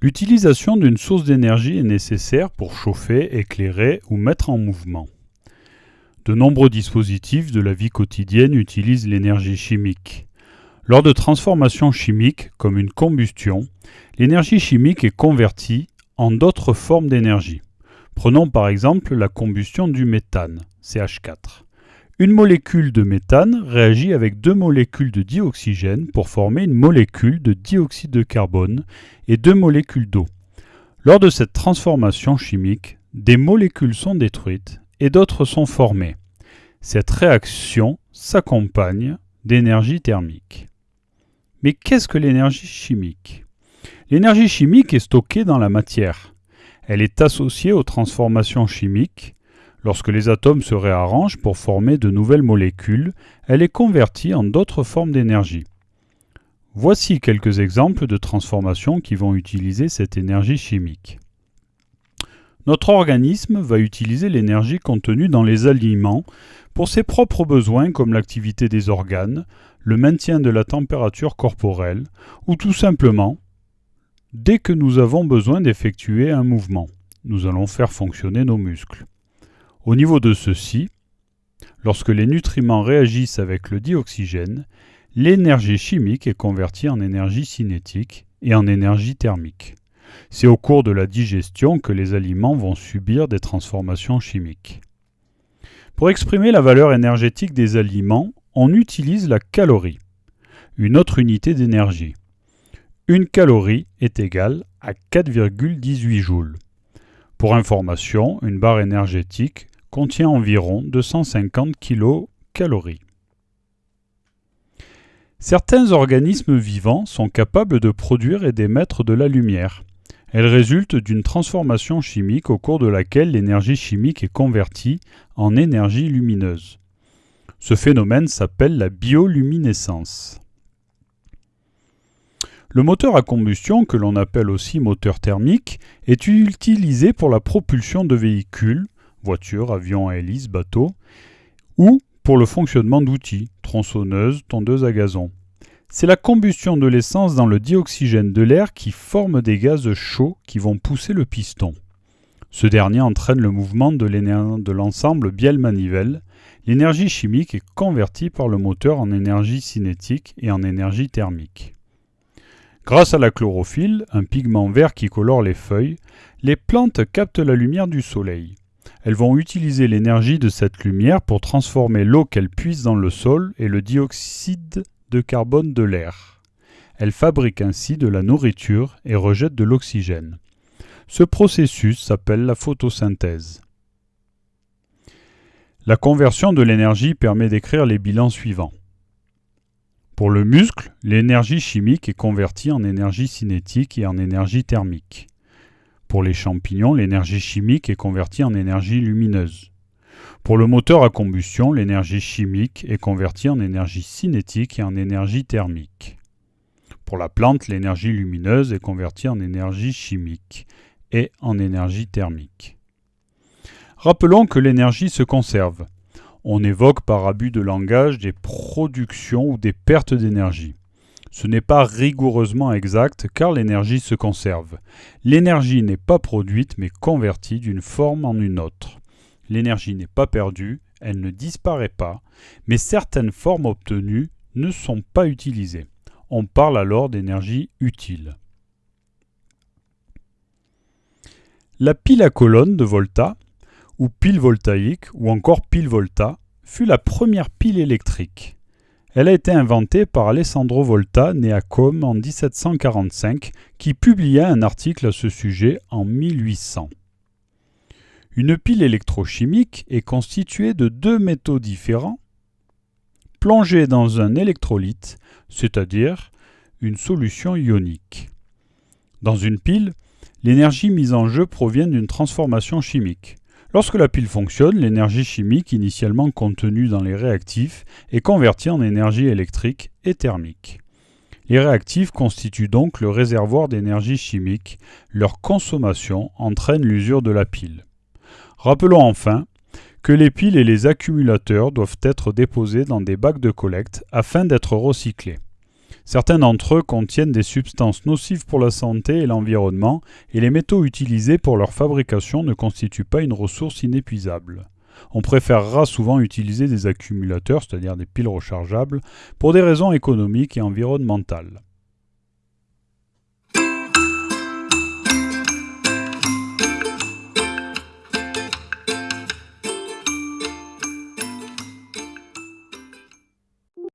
L'utilisation d'une source d'énergie est nécessaire pour chauffer, éclairer ou mettre en mouvement. De nombreux dispositifs de la vie quotidienne utilisent l'énergie chimique. Lors de transformations chimiques, comme une combustion, l'énergie chimique est convertie en d'autres formes d'énergie. Prenons par exemple la combustion du méthane, CH4. Une molécule de méthane réagit avec deux molécules de dioxygène pour former une molécule de dioxyde de carbone et deux molécules d'eau. Lors de cette transformation chimique, des molécules sont détruites et d'autres sont formées. Cette réaction s'accompagne d'énergie thermique. Mais qu'est-ce que l'énergie chimique? L'énergie chimique est stockée dans la matière. Elle est associée aux transformations chimiques Lorsque les atomes se réarrangent pour former de nouvelles molécules, elle est convertie en d'autres formes d'énergie. Voici quelques exemples de transformations qui vont utiliser cette énergie chimique. Notre organisme va utiliser l'énergie contenue dans les aliments pour ses propres besoins comme l'activité des organes, le maintien de la température corporelle ou tout simplement dès que nous avons besoin d'effectuer un mouvement. Nous allons faire fonctionner nos muscles. Au niveau de ceux-ci, lorsque les nutriments réagissent avec le dioxygène, l'énergie chimique est convertie en énergie cinétique et en énergie thermique. C'est au cours de la digestion que les aliments vont subir des transformations chimiques. Pour exprimer la valeur énergétique des aliments, on utilise la calorie, une autre unité d'énergie. Une calorie est égale à 4,18 joules. Pour information, une barre énergétique contient environ 250 kcal. Certains organismes vivants sont capables de produire et d'émettre de la lumière. Elle résulte d'une transformation chimique au cours de laquelle l'énergie chimique est convertie en énergie lumineuse. Ce phénomène s'appelle la bioluminescence. Le moteur à combustion, que l'on appelle aussi moteur thermique, est utilisé pour la propulsion de véhicules, voitures, avions à hélice, bateaux, ou pour le fonctionnement d'outils, tronçonneuses, tondeuses à gazon. C'est la combustion de l'essence dans le dioxygène de l'air qui forme des gaz chauds qui vont pousser le piston. Ce dernier entraîne le mouvement de l'ensemble bielle-manivelle. L'énergie chimique est convertie par le moteur en énergie cinétique et en énergie thermique. Grâce à la chlorophylle, un pigment vert qui colore les feuilles, les plantes captent la lumière du soleil. Elles vont utiliser l'énergie de cette lumière pour transformer l'eau qu'elles puisent dans le sol et le dioxyde de carbone de l'air. Elles fabriquent ainsi de la nourriture et rejettent de l'oxygène. Ce processus s'appelle la photosynthèse. La conversion de l'énergie permet d'écrire les bilans suivants. Pour le muscle, l'énergie chimique est convertie en énergie cinétique et en énergie thermique. Pour les champignons, l'énergie chimique est convertie en énergie lumineuse. Pour le moteur à combustion, l'énergie chimique est convertie en énergie cinétique et en énergie thermique. Pour la plante, l'énergie lumineuse est convertie en énergie chimique et en énergie thermique. Rappelons que l'énergie se conserve on évoque par abus de langage des productions ou des pertes d'énergie. Ce n'est pas rigoureusement exact car l'énergie se conserve. L'énergie n'est pas produite mais convertie d'une forme en une autre. L'énergie n'est pas perdue, elle ne disparaît pas, mais certaines formes obtenues ne sont pas utilisées. On parle alors d'énergie utile. La pile à colonne de Volta ou pile voltaïque, ou encore pile volta, fut la première pile électrique. Elle a été inventée par Alessandro Volta, né à Côme en 1745, qui publia un article à ce sujet en 1800. Une pile électrochimique est constituée de deux métaux différents plongés dans un électrolyte, c'est-à-dire une solution ionique. Dans une pile, l'énergie mise en jeu provient d'une transformation chimique. Lorsque la pile fonctionne, l'énergie chimique initialement contenue dans les réactifs est convertie en énergie électrique et thermique. Les réactifs constituent donc le réservoir d'énergie chimique. Leur consommation entraîne l'usure de la pile. Rappelons enfin que les piles et les accumulateurs doivent être déposés dans des bacs de collecte afin d'être recyclés. Certains d'entre eux contiennent des substances nocives pour la santé et l'environnement, et les métaux utilisés pour leur fabrication ne constituent pas une ressource inépuisable. On préférera souvent utiliser des accumulateurs, c'est-à-dire des piles rechargeables, pour des raisons économiques et environnementales.